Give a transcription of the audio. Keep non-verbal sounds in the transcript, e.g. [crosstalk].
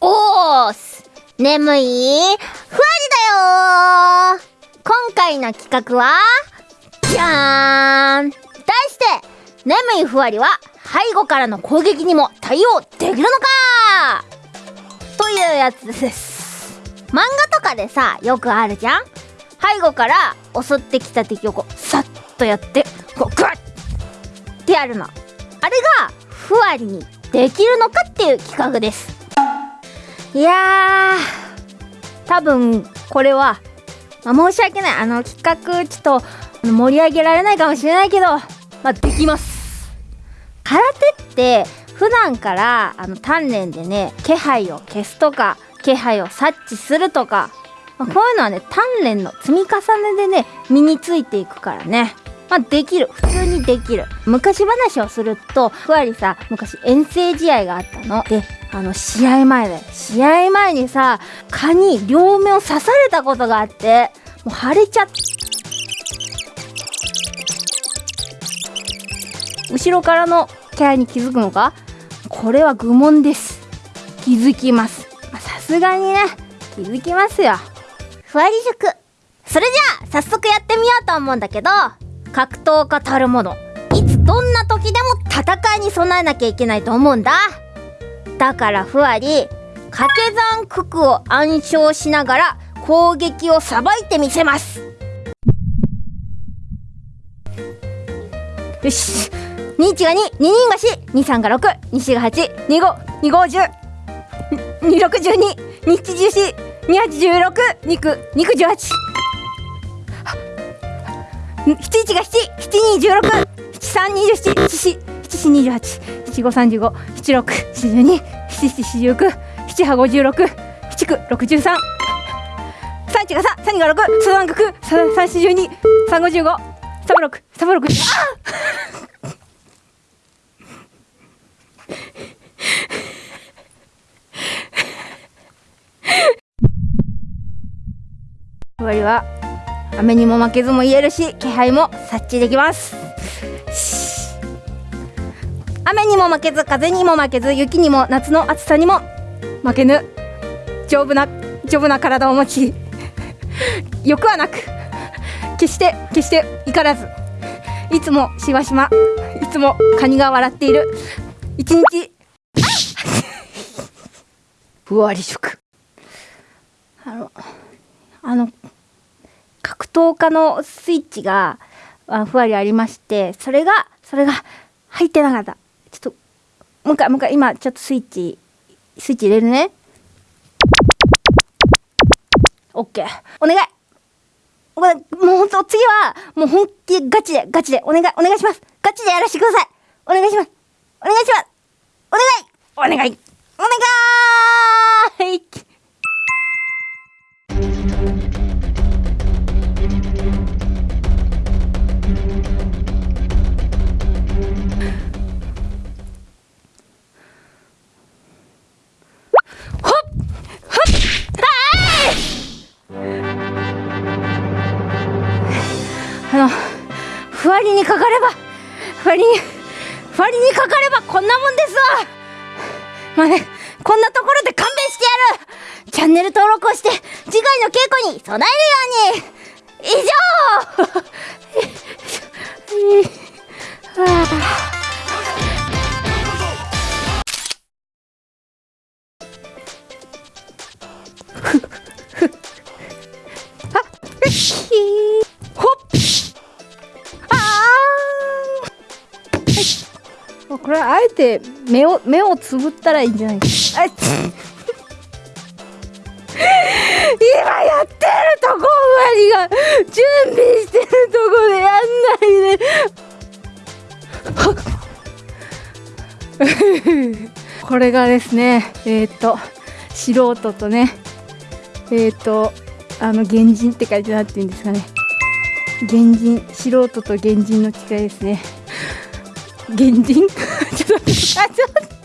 おーす眠いふわりだよ今回の企画はじゃーん題して眠いふわりは背後からの攻撃にも対応できるのか？というやつです。漫画とかでさよくあるじゃん。背後から襲ってきた敵をこうさっとやってこうグッってやるの。あれがふわりにできるのかっていう企画です。いやー多分これは、まあ、申し訳ない。あの企画ちょっと盛り上げられないかもしれないけどまあできます。空手って普段からあの鍛錬でね気配を消すとか気配を察知するとか、まあ、こういうのはね鍛錬の積み重ねでね身についていくからね。まあ、できる。普通にできる。昔話をするとふわりさ昔遠征試合があったの。であの試合前で。試合前にさ蚊に両目を刺されたことがあってもう腫れちゃって後ろからのキャラに気づくのか？これは愚問です。気づきます。さすがにね。気づきますよ。ふわり塾それじゃあ早速やってみようと思うんだけど。格闘家たるもの。いつどんな時でも戦いに備えなきゃいけないと思うんだ。だからふわり掛け算九九を暗唱しながら攻撃をさばいてみせます。よし。21が2、2人が4、23が6、24が8、25、25、10、26、12、27、14、28、16、2 2 18。七一が七、七二十六、七三二十七、七四、七四二十八、七五三十五、七六、七十二、七七四十九、七八五十六、七九六十三。三一が三、三二が六、三三九、三三四十二、三五十五、三六、三六。あ終わりは雨にも負けずも言えるし気配も察知できます。雨にも負けず風にも負けず雪にも夏の暑さにも負けぬ丈夫な丈夫な体を持ち欲はなく決して決して怒らずいつもしわしまいつもカニが笑っている一日。ふわり食あのあの格闘家のスイッチがふわりありましてそれがそれが入ってなかった。ちょっともう一回もう一回今ちょっとスイッチスイッチ入れるね。オッケー。お願い。これもうほんと次はもう本気ガチでガチで。お願いお願いします。ガチでやらせてください。お願いします。お願いします。お願い。お願い。お願い。ふわりにかかればふわりにふわりにかかればこんなもんですわ。まあねこんなところで勘弁してやる。チャンネル登録をして次回の稽古に備えるように。以上。は [laughs] あこれあえて目を目をつぶったらいいんじゃない？ですか。[laughs] 今やってるとこ終わりが。準備してるとこでやんないで。[laughs] これがですねえっ、ー、と素人とねえっ、ー、とあの原人って書いてなっていうんですかね。原人素人と原人の違いですね原人ちょっと待ってあちょっと